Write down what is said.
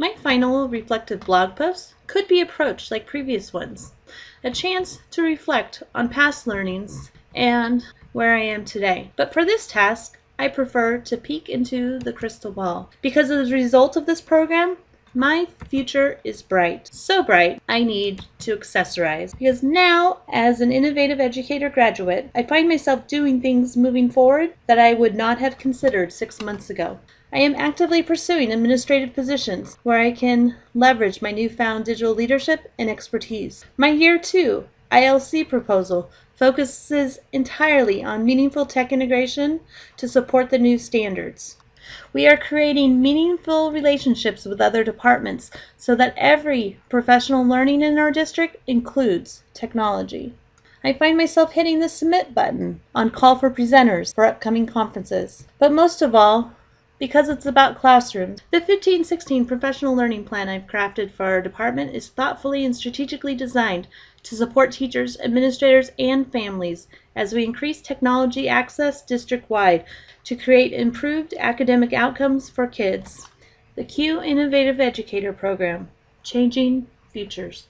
My final reflective blog post could be approached like previous ones, a chance to reflect on past learnings and where I am today. But for this task, I prefer to peek into the crystal ball. Because as a result of this program, my future is bright. So bright, I need to accessorize. Because now, as an innovative educator graduate, I find myself doing things moving forward that I would not have considered six months ago. I am actively pursuing administrative positions where I can leverage my newfound digital leadership and expertise. My Year 2 ILC proposal focuses entirely on meaningful tech integration to support the new standards. We are creating meaningful relationships with other departments so that every professional learning in our district includes technology. I find myself hitting the submit button on call for presenters for upcoming conferences. But most of all, because it's about classrooms, the 1516 professional learning plan I've crafted for our department is thoughtfully and strategically designed to support teachers, administrators, and families as we increase technology access district-wide to create improved academic outcomes for kids. The CUE Innovative Educator Program, Changing Futures.